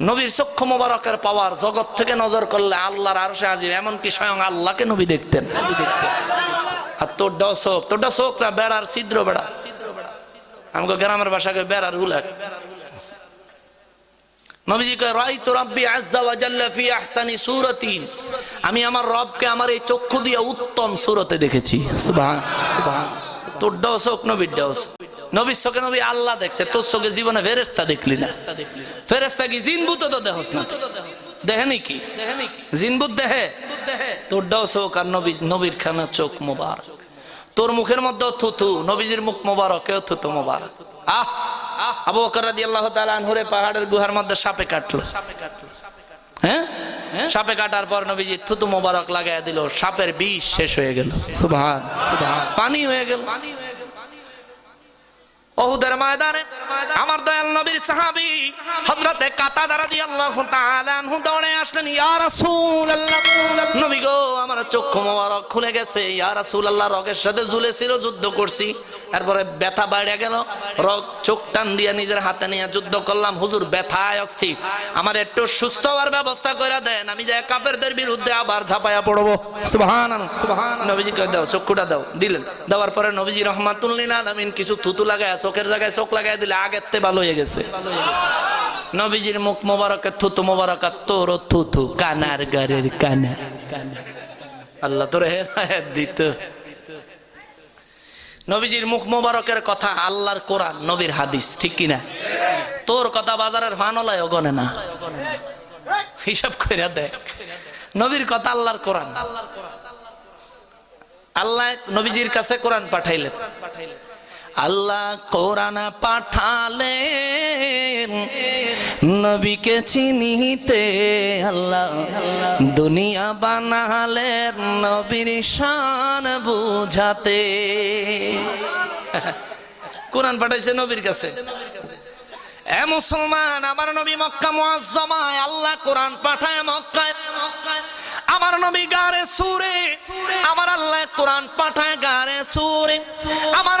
নবীর চক্ষু মোবারকের পাওয়ার জগৎ থেকে নজর করলে আল্লাহর আর সে আজিব এমনকি স্বয়ং আল্লাহকে নবী দেখতেন। আর তোরটাও চোখ তোরটা চোখ না, বেড়ার ছিদ্র বেড়া। আমাকে গ্রামের ভাষাকে বেড়ার আহসানি আমি আমার রবকে আমার এই চক্ষু দিয়ে উত্তম সূরতে দেখেছি। তোরটাও চোখ নবীরটাও চোখ। নবীর চোখে নবী আল্লাহ দেখছে তোর চোখে জীবনে ফেরেস্তা দেখলি না। ফেরেস্তা কি জিনবুত তো দেখস না? দেহে কি? জিনবুত দেহে? তোরটাও চোখ আর নবী নবীর খানা চোখ মোবারক। তোর মুখের মধ্যে থুথু নবীজির মুখ মোবারক থুতু মোবারক। আহ! আবু বকর রাদিয়াল্লাহু তাআলা আনহুরে পাহাড়ের গুহার মধ্যে সাপে কাটলো। সাপে কাটলো হ্যাঁ? সাপে কাটার পর নবীজি থুতু মোবারক লাগাই দিল সাপের বিষ শেষ হয়ে গেল। সুবহান সুবহান। পানি হয়ে গেল। ওহুদের ময়দানে আমার দয়াল নবীর সাহাবি হযরতে কাতাদা রাদিয়াল্লাহু তাআলা আনহু দৌড়ে আসলেন, ইয়া রাসূলুল্লাহ, নবী গো, আমার চক্ষু মোবারক খুলে গেছে। ইয়া রাসূলুল্লাহ, রগের সাথে ঝুলেছিল, যুদ্ধ করছি। এরপরে ব্যথা বাইরে গেল। চোখ টান দিয়ে নিজের হাতে নিয়ে যুদ্ধ করলাম। হুজুর, ব্যথায় অস্থির। আমার একটু সুস্থ হওয়ার ব্যবস্থা করে দেন। আমি যে কাফেরদের বিরুদ্ধে আবার ঝাঁপায়া পড়ব। সুবহান নবীজি কয়ে দাও, চক্ষুটা দাও। দিলেন। দেওয়ার পরে নবীজি রহমাতুল্লিন আলামিন কিছু থুতু লাগায় চোখের জায়গায় চোখ লাগাই দিলে আগের তে ভালো হয়ে গেছে। নবীজির মুখ মোবারকের থুতু মোবারকাত তোর থুতু, কানার গারের কানা। আল্লাহ তোর হেদায়েত দিত। নবীজির মুখ মোবারকের কথা আল্লাহর কোরআন, নবীর হাদিস, ঠিক কিনা তোর কথা বাজারের ফানলায় গনে না। হিসাব করে দেখ নবীর কথা আল্লাহর কোরআন। আল্লাহ নবীজির কাছে কোরআন পাঠাইলেন। আল্লাহ কোরআন পাঠালেন। নবীকে চিনিতে আল্লাহ দুনিয়া বানালেন। নবীর শান বুঝাতে। কোরআন পাঠাইছে নবীর কাছে। এ মুসলমান, আমার নবী মক্কা মুআজ্জামায় আল্লাহ কোরআন পাঠায় মক্কায়। আমার নবী গারে সুরে, আমার আল্লাহ কোরআন পাঠায় গারে সুরে। আমার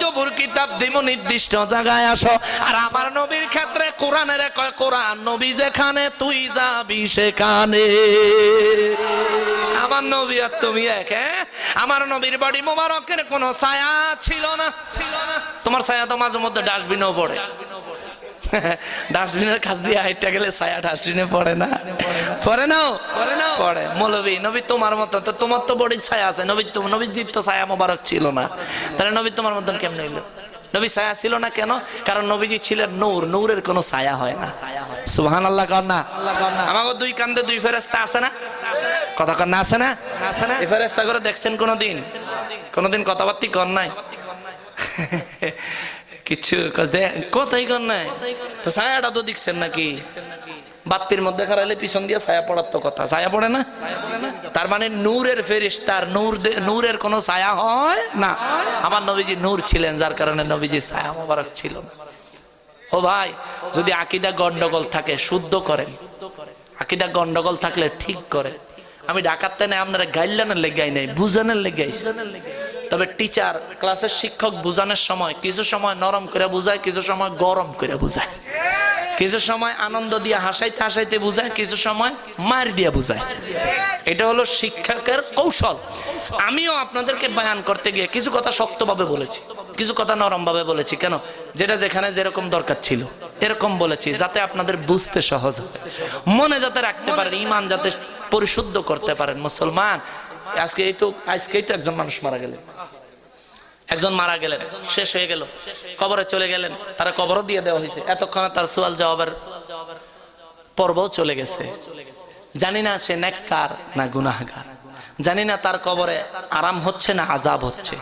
জবুর কিতাব দিমো নির্দিষ্ট জায়গায় আসো। আর আমার নবীর ক্ষেত্রে কোরআনের কোরআন নবী যেখানে, তুই যাবি সেখানে। আমার নবী আর তুমি এক হ্যাঁ? আমার নবীর বাড়ি মোবারকের কোনো ছায়া ছিল না ছিল না। তোমার ছায়া তো মাঝে মধ্যে ডাস্টবিনও পড়ে। ডাস্টবিনের কাছ দিয়ে হাইটটা গেলে ছায়া ডাস্টবিনে পড়ে না। পড়ে নাও পড়ে নাও পড়ে। মৌলবী নবী তোমার মতো তো তোমার তো বড়ির ছায়া আছে। নবী তো নবীজির তো ছায়া মোবারক ছিল না। তাহলে নবী তোমার মতন কেমন এলো নবী ছায়া ছিল না কেন? কারণ নবীজি ছিলেন নূর। নূরের কোনো ছায়া হয় না। সুহান আল্লাহ কর না। আমাকে দুই কান্দে দুই ফেরেস্তা আছে না? কথা কর না আছে না? আছে না ফেরেস্তা করে দেখছেন কোনোদিন? কোনোদিন কথাবার্তি কর নাই? কিছু কোথায় কর নাই। তো ছায়াটা তো দেখছেন নাকি? বাত্তির মধ্যে খারাইলে পিছন দিয়ে ছায়া পড়ার তো কথা। ছায়া পড়ে না? তার মানে নূরের ফেরিস তার নূর নূরের কোনো ছায়া হয় না। আমার নবীজি নূর ছিলেন, যার কারণে নবীজি ছায়া মোবারক ছিল না। ও ভাই, যদি আকিদা গন্ডগোল থাকে, শুদ্ধ করেন। আকিদা গন্ডগোল থাকলে ঠিক করে আমি ডাকাতে নেই, আপনারা গাইলানের লেগাই নাই, বুঝানোর লেগাইছি তবে টিচার ক্লাসের শিক্ষক বুঝানোর সময় কিছু সময় নরম করে বুঝায় কিছু সময় গরম করে বুঝায়। কিছু সময় আনন্দ দিয়ে হাসাইতে হাসাইতে বুঝায় কিছু সময় মার দিয়ে বুঝায়। এটা হলো শিক্ষকের কৌশল। আমিও আপনাদেরকে বয়ান করতে গিয়ে কিছু কথা শক্তভাবে বলেছি কিছু কথা নরম ভাবে বলেছি। কেন? যেটা যেখানে যেরকম দরকার ছিল এরকম বলেছি যাতে আপনাদের বুঝতে সহজ হয়। মনে যাতে রাখতে পারেন ইমান যাতে পরিশুদ্ধ করতে পারেন। মুসলমান আজকে এই তো আজকেই তো একজন মানুষ মারা গেলেন। একজন মারা গেলেন, শেষ হয়ে গেল, কবরে চলে গেলেন, তারা কবরও দিয়ে দেওয়া হয়েছে। এতক্ষণে তার সোয়াল জবাবের পর্বও চলে গেছে। জানি না সে নেককার না গুনাহগার। জানি না তার কবরে আরাম হচ্ছে না আজাব হচ্ছে।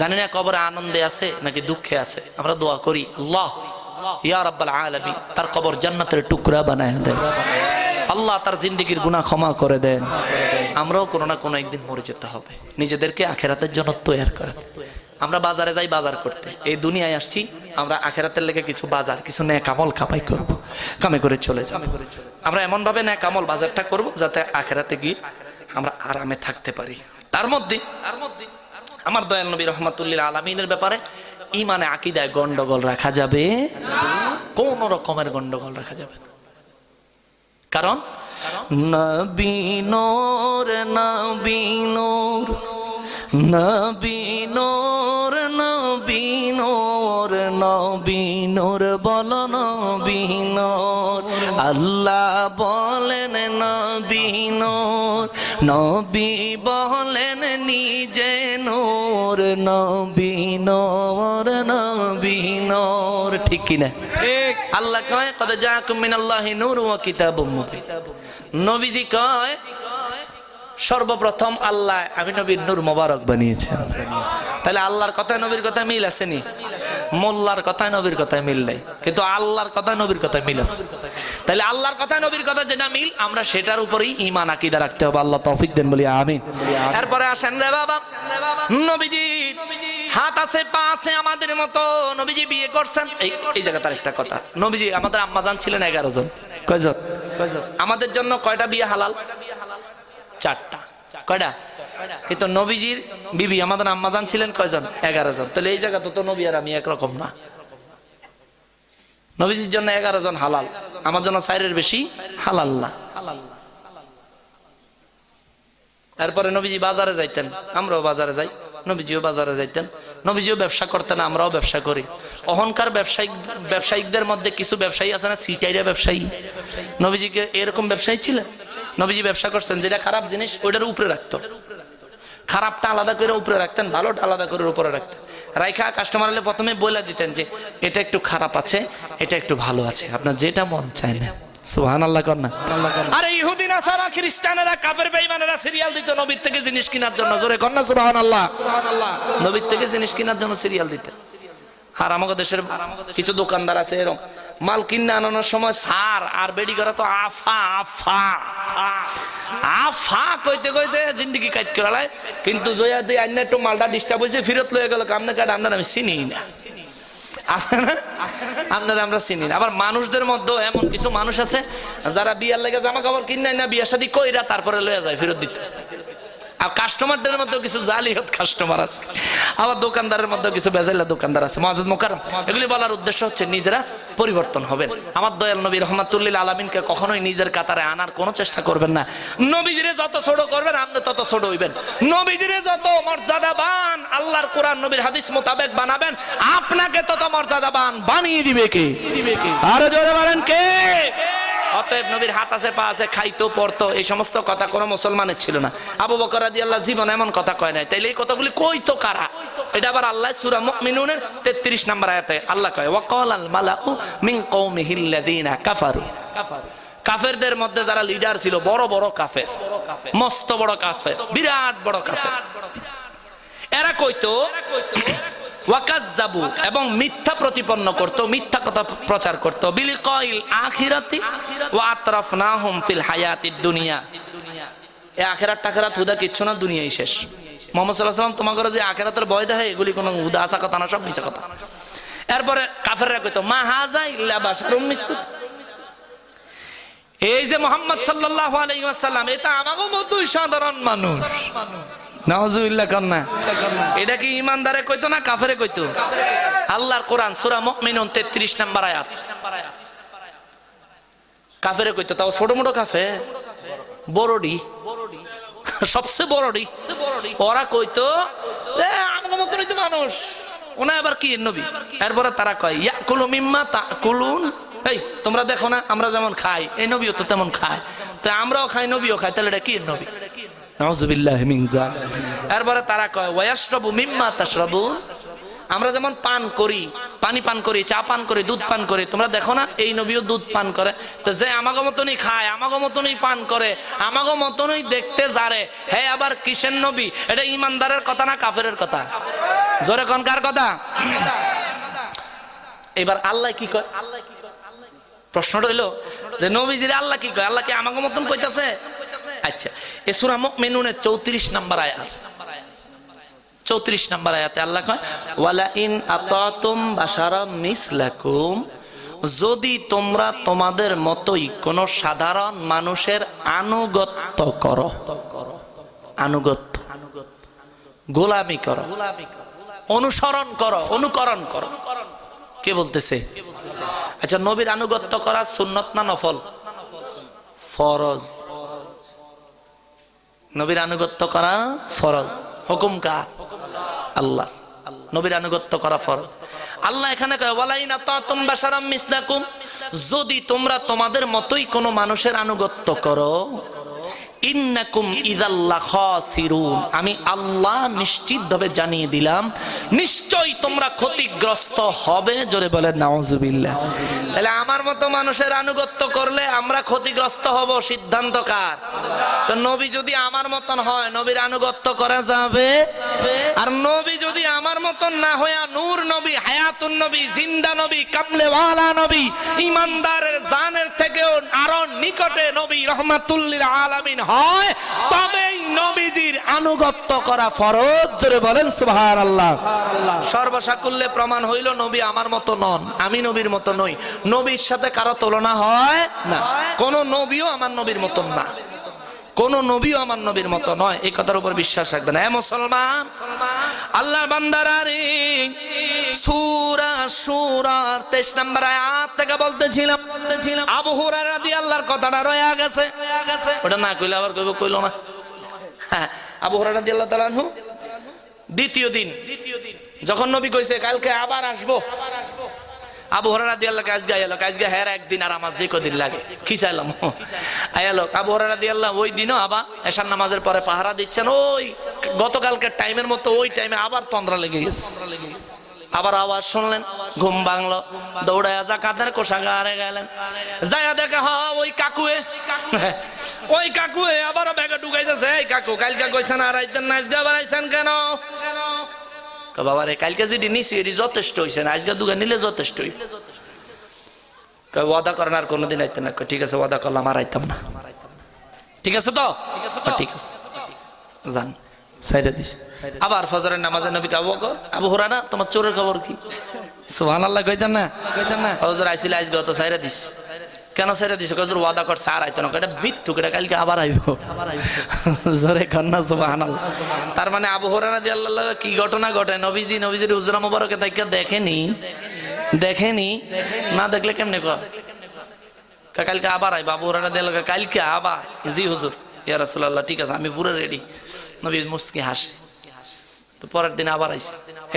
জানি না কবরে আনন্দে আছে নাকি দুঃখে আছে। আমরা দোয়া করি, আল্লাহ, ইয়া রাব্বাল আলামিন, তার কবর জান্নাতের টুকরা বানায় দেয় আল্লাহ তার জিন্দিগির গুনাহ ক্ষমা করে দেন। আমরাও কোনো না কোনো একদিন মরে যেতে হবে। নিজেদেরকে আখেরাতের জন্য তৈরি করেন আমরা বাজারে যাই বাজার করতে। এই দুনিয়ায় আসছি, আমরা আখেরাতের লেগে কিছু বাজার, কিছু ন্যায় কামল কামাই করব। কামে করে চলে যাব। আমরা এমন ভাবে ন্যায় কামল বাজারটা করব যাতে আখেরাতে গিয়ে আমরা আরামে থাকতে পারি। তার মধ্যে আমার দয়াল নবী রহমাতুল্লিল আলমিনের ব্যাপারে ইমানে আকিদায় গন্ডগোল রাখা যাবে। কোন রকমের গন্ডগোল রাখা যাবে না। কারণ নবীনোর নবীনোর নবীনোর নবীনোর বল নবীনোর আল্লাহ বলেন নবীনোর নবী বলেন নিজে নোর। নবীনোর নবীনোর ঠিক কিনা ঠিক। আল্লাহ কয় কদ জাকুম মিনাল্লাহি নূর ওয়া কিতাবুম মুবিন। নবীজি কয় সর্বপ্রথম আল্লাহ আমি নবীর নূর মোবারক বানিয়েছেন। তাহলে আল্লাহর কথায় নবীর কথা মিল আসেনি মোল্লার কথায় নবীর কথায় মিল নাই। কিন্তু আল্লাহর কথায় নবীর কথায় মিল আছে। তাহলে আল্লাহর কথায় নবীর কথা যেটা মিল, আমরা সেটার উপরেই ইমান আকিদা রাখতে হবে। আল্লাহ তৌফিক দেন, বলি আমিন। এরপরে আসেন রে বাবা। নবীজি, হাত আছে, পা আছে আমাদের মতো। নবীজি বিয়ে করছেন। এই জায়গা তার একটা কথা। নবীজি, আমাদের আম্মাজান ছিলেন এগারো জন। কয়জন? আমাদের জন্য কয়টা বিয়ে হালাল? চারটা। কয়টা? কিন্তু নবীজির বিবি, আমাদের আম্মাজান ছিলেন কয়জন? এগারো জন। তাহলে এই জায়গা তো নবী আর আমি একরকম না। নবীজির জন্য এগারো জন হালাল, আমার জন্য চাইরের বেশি হালাল না। এরপরে নবীজি বাজারে যাইতেন, আমরাও বাজারে যাই, নবীজিও বাজারে যাইতেন। নবীজিও ব্যবসা করতেন, আমরাও ব্যবসা করি। অহংকার ব্যবসায়িক, ব্যবসায়িকদের মধ্যে কিছু ব্যবসায়ী আছে না, সিটাইরা ব্যবসায়ী? নবীজিকে এরকম ব্যবসায়ী ছিলেন? নবীজি ব্যবসা করছেন, যেটা খারাপ জিনিস, ওইটার উপরে রাখতো। খারাপটা আলাদা করে উপরে রাখতেন, ভালোটা আলাদা করে উপরে রাখতেন। রাইখা কাস্টমার হলে প্রথমে বলে দিতেন যে, এটা একটু খারাপ আছে, এটা একটু ভালো আছে। আপনার যেটা মন চায় না। আল্লাহ সিরিয়াল দিত নবীর থেকে জিনিস কেনার জন্য। জোরে আল্লাহ নবীর থেকে জিনিস কেনার জন্য সিরিয়াল দিতেন। আর আমাদের দেশের কিছু দোকানদার আছে এরকম, মাল কিনে আনানোর সময় সার আর বেডি করা তো আফা আফা। কইতে কিন্তু আপনার আমরা চিনি না। আবার মানুষদের মধ্যে এমন কিছু মানুষ আছে, যারা বিয়ার লেগে জামা কাপড় কিনে না, বিয়ার সাথে কইরা তারপরে লয়ে যায়, ফেরত দিতে। আর কাস্টমারদের মধ্যে কিছু জালিহত কাস্টমার আছে। আবার দোকানদারের মধ্যে কিছু বেজাইলা দোকানদার আছে। মহাজ মোকারম এগুলি বলার উদ্দেশ্য হচ্ছে নিজেরা পরিবর্তন হবেন। আমার দয়াল নবী রহমাতুল্লিল আলমিনকে কখনোই নিজের কাতারে আনার কোনো চেষ্টা করবেন না। নবীজিরে যত ছোট করবেন আপনি তত ছোট হইবেন। নবীজিরে যত মর্যাদাবান আল্লাহর কোরআন নবীর হাদিস মোতাবেক বানাবেন আপনাকে তত মর্যাদাবান বানিয়ে দিবে কে? আরও জোরে বলেন কে? অতএব নবীর হাত আছে, পা আছে, খাইতো, পড়তো, এই সমস্ত কথা কোনো মুসলমানের ছিল না। আবু বকর রাদি আল্লাহ জীবন এমন কথা কয় নাই। তাইলে এই কথাগুলি কইতো কারা? এটা আবার আল্লাহ সূরা মুমিনুনের 33 নম্বর আয়াতে আল্লাহ কয় ওয়াকাল আল মালাউ মিন কওমিহি আল্লাযিনা কাফারু। কাফেরদের মধ্যে যারা লিডার ছিল, বড় বড় কাফের, মস্ত বড় কাফের, বিরাট বড় কাফের। এরা কইতো ওয়াকাজ্জাবু এবং মিথ্যা প্রতিপন্ন করত, মিথ্যা কথা প্রচার করত। বিলি কইল আখিরাতি ওয়া আতরাফনাহুম ফিল হায়াতিদ দুনিয়া। এ আখেরাত টাখেরাত হুদা কিচ্ছু না, দুনিয়াই শেষ। মোহাম্মদ সাল্লাহ সাল্লাম তোমাকে যে আখেরাতের ভয় দেয় এগুলি কোনো হুদা কথা না, সব মিছা কথা। এরপরে কাফেররা কইতো, মা হাজা ইল্লা বাশারুম মিসলুক এই যে মোহাম্মদ সাল্লাল্লাহু আলাইহি ওয়াসাল্লাম, এটা আমাগো মতোই সাধারণ মানুষ। নাউজুবিল্লাহ কন্যা এটা কি ইমানদারে কইতো না কাফেরে কইতো? আল্লাহর কোরআন সূরা মুমিনুন 33 নাম্বার আয়াত। কাফেরে কইতো তাও ছোট মোটো কাফে? বড়ডি। সবচেয়ে বড়ডি। ওরা কইতো এ আমাদের মতনই তো মানুষ। ওনা আবার কি নবী? এরপরে তারা কয় ইয়া মিম্মা এই তোমরা দেখো না আমরা যেমন খাই এই নবীও তো তেমন খায়। তো আমরাও খাই নবীও খাই তাহলে এটা কি নবী? এরপরে তারা কয়, ওয়াশরাবু মিম্মা তাশরাবুন? আমরা যেমন পান করি, পানি পান করি, চা পান করি, দুধ পান করি, তোমরা দেখো না, এই নবীও দুধ পান করে। তো যে আমাগো মতনই খায়, আমাগো মতনই পান করে, আমাগো মতনই দেখতে যারে হে আবার কিসের নবী? এটা ইমানদারের কথা না কাফেরের কথা? জোরে কোন কার কথা? এবার আল্লাহ কি কয়? আল্লাহ কি কয় আল্লাহ প্রশ্নটা হইল যে নবীজির আল্লাহ কি কয়? আল্লাহ কি আমাকে মতন কইতাছে? আচ্ছা এ সূরা মুমিনুনের 34 নাম্বার আয়াত। চৌত্রিশ নম্বর আয়াতে আল্লাহ কয়, ওয়ালা ইন আতাতুম বাশারা মিসলাকুম যদি তোমরা তোমাদের মতোই কোন সাধারণ মানুষের আনুগত্য করো, আনুগত্য, গোলামি করো, অনুসরণ করো, অনুকরণ করো। কে বলতেছে? আচ্ছা নবীর আনুগত্য করা সুন্নত না নফল? ফরজ। নবীর আনুগত্য করা ফরজ। হুকুম কার? আল্লাহ। নবীর আনুগত্য করা ফরজ। আল্লাহ এখানে যদি তোমরা তোমাদের মতোই কোনো মানুষের আনুগত্য করো আমি আল্লাহ নিশ্চিতভাবে জানিয়ে দিলাম, নিশ্চয়ই তোমরা ক্ষতিগ্রস্ত হবে, জোরে বলে নাউজুবিল্লাহ। তাহলে আমার মতো মানুষের আনুগত্য করলে আমরা ক্ষতিগ্রস্ত হব, সিদ্ধান্ত কার? তো নবী যদি আমার মতন হয়, নবীর আনুগত্য করা যাবে? আর নবী যদি আমার মতন না হইয়া নূর নবী, হায়াতুন নবী, জিন্দা নবী, কামলেওয়ালা নবী, ইমানদারের জানের থেকেও আরও নিকটে নবী রহমাতুল্লিল আলামিন হয়, তবেই নবীজির আনুগত্য করা ফরজ। জোরে বলেন, সুবহানাল্লাহ। সর্বসাকুল্যে প্রমাণ হইল, নবী আমার মতো নন, আমি নবীর মতো নই। নবীর সাথে কারও তুলনা হয় না। কোন নবীও আমার নবীর মতন না। কোন নবীও আমার নবীর মতো নয়, এই কথার উপর বিশ্বাস রাখবেন। হ্যাঁ মুসলমান? আল্লাহর বান্দারা রে, সূরা সূরার 23 নম্বর আয়াত থেকে বলতেছিলাম, আবু হুরায়রা রাদিয়াল্লাহর কথাটা রয়ে গেছে। ওটা না কইলে আবার কইব, কইলো না। হ্যাঁ আবু হুরায়রা রাদিয়াল্লাহু তাআলা আনহু, দ্বিতীয় দিন, যখন নবী কইছে, কালকে আবার আসব আবু হরারা দিয়ে আল্লাহ কাজ গাই কাজ একদিন আর আমার যে লাগে। কি চাইলাম? আয়ালো আবু হরারা ওই দিনও আবার এশার নামাজের পরে পাহারা দিচ্ছেন, ওই গতকালকের টাইমের মতো ওই টাইমে আবার তন্দ্রা লেগে গেছে। আবার আওয়াজ শুনলেন, ঘুম ভাঙলো দৌড়ায় যা কাঁধের কোষাগারে গেলেন। যায়া দেখে হ ওই কাকুয়ে ওই কাকুয়ে আবারও ব্যাগে ঢুকাইতেছে কাকু, কালকে কইছেন আর কেন? বাবা রে কালকে যেটি নিছি এটি যথেষ্ট হয়েছে না আজকে দুগা নিলে যথেষ্ট কয় ওয়াদা করেন আর কোনোদিন আইতেন না। ঠিক আছে ওয়াদা করলাম আর আইতাম না। ঠিক আছে তো? ঠিক আছে যান সাইডে দিস। আবার ফজরের নামাজের নবী বকর আবু হুরানা তোমার চোরের খবর কি? সুবহানাল্লাহ কইতেন না? কইতেন না। হজর আইছিল আজকে তো সাইডে দিস। কেন সাইডে দিস কজর ওয়াদা কর সার আইতো না। এটা মৃত্যু কেটে কালকে আবার আইব। জোরে কন্যা, সুবহানাল্লাহ। তার মানে আবু হুরানা দিয়ে আল্লাহ কি ঘটনা ঘটে? নবীজি, নবীজির উজরা মোবারকে তাইকে দেখেনি? দেখেনি? না দেখলে কেমনে কয়? কালকে আবার আই বাবু ওরা দিল কালকে আবার? জি, হুজুর। ইয়া রাসূলুল্লাহ, ঠিক আছে, আমি পুরো রেডি নবী মুস্কি হাসে। তো পরের দিন আবার আইস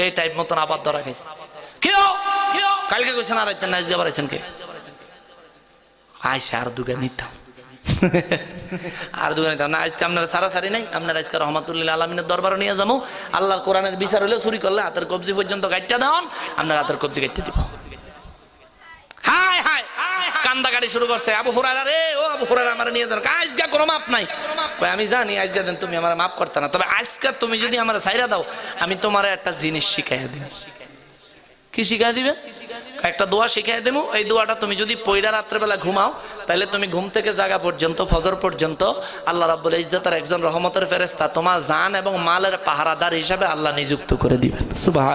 এই টাইপ মতন আবার ধরা খাইছে। কেউ? কালকে কইছেন আর আইতেন না, আজকে আবার আইছেন কে? আইসে আর দুগা নিতাম। আর দুগা নিতাম। না আজকে আপনারা সারা সারি নাই আপনারা আজকে রহমাতুল্লিল আলমিনের দরবারে নিয়ে যাব। আল্লাহর কোরআনের বিচার হলে চুরি করলে হাতের কবজি পর্যন্ত গাইটটা দেওয়ান আপনার হাতের কবজি গাইটটা দিব। হাই হাই কান্দা গাড়ি শুরু করছে আবু হুরারা রে ও আবু হুরারা আমার নিয়ে আজকে কোনো মাপ নাই। আমি জানি আজকে দিন তুমি আমার মাপ করতে না। তবে আজকে তুমি যদি আমার সাইরা দাও আমি তোমার একটা জিনিস শিখাইয়া দিব কি শিখাই দিবে? একটা দোয়া শিখাই দেবো, এই দোয়াটা তুমি যদি পয়রা রাত্রেবেলা ঘুমাও তাহলে তুমি ঘুম থেকে জাগা পর্যন্ত, ফজর পর্যন্ত আল্লাহ রাব্বুল ইজ্জতের একজন রহমতের ফেরেস্তা তোমার জান এবং মালের পাহারাদার হিসাবে আল্লাহ নিযুক্ত করে দিবেন। সুবাহ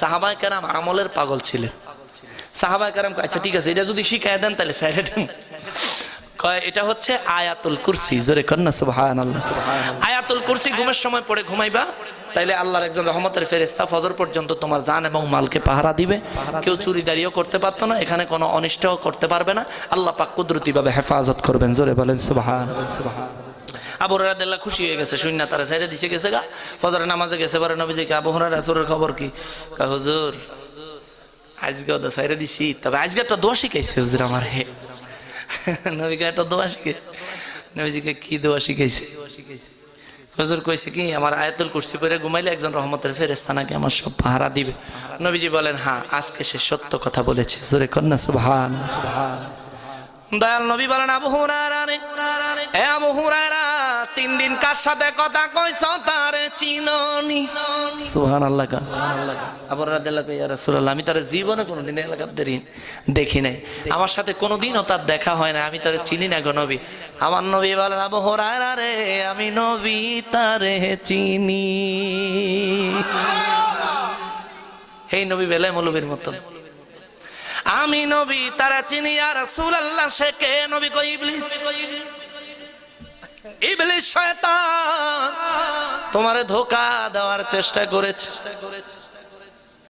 সাহাবাই কেরাম আমলের পাগল ছিলেন। সাহাবাই কারাম আচ্ছা ঠিক আছে, এটা যদি শিখাই দেন তাহলে স্যার কয়, এটা হচ্ছে আয়াতুল কুরসি। জোরে কন্যা সুবহান আয়াতুল কুরসি ঘুমের সময় পড়ে ঘুমাইবা তাইলে আল্লাহর একজন রহমতের ফেরেস্তা ফজর পর্যন্ত তোমার জান এবং মালকে পাহারা দিবে। কেউ চুরি দাঁড়িয়েও করতে পারতো না এখানে কোনো অনিষ্টও করতে পারবে না। আল্লাহ পাক কুদরতিভাবে হেফাজত করবেন জোরে বলেন সুবহান। আবু হরাদিল্লাহ খুশি হয়ে গেছে শূন্য তারা সাইডে দিছে গেছে গা। ফজরের নামাজে গেছে পরে নবীজিকে আবু হরার খবর কি? হুজুর আজকে ওদের সাইডে দিছি। তবে আজকে একটা দোয়া শিখাইছে হুজুর আমার হে। নবীকে একটা দোয়া শিখাইছে। নবীজিকে কি দোয়া শিখাইছে? হুজুর কইছে কি, আমার আয়াতুল কুর্সি পরে ঘুমাইলে একজন রহমতের ফেরেস্তা নাকি আমার সব পাহারা দিবে। নবীজি বলেন হ্যাঁ আজকে সে সত্য কথা বলেছে। জোরে কন্যা সুভান দয়াল নবী বলেন, আবু তিন দিন কার সাথে কথা কইছ তারে চিননি। সুহান আল্লাহ আবার ইয়া রাসূলুল্লাহ, আমি তার জীবনে কোনোদিন এলাকার দেরি দেখি নাই। আমার সাথে কোনোদিনও তার দেখা হয় না আমি তারে চিনি না গো নবী। আমার নবী বলেন, আবু হুরায়রা রে, আমি নবী তারে চিনি। এই নবী, বেলায় মৌলবীর মতন। আমি নবী তারা চিনি আর রাসূল আল্লাহ সে কে? নবী কই ইবলিস? ইবলিস শয়তান তোমারে ধোকা দেওয়ার চেষ্টা করেছে।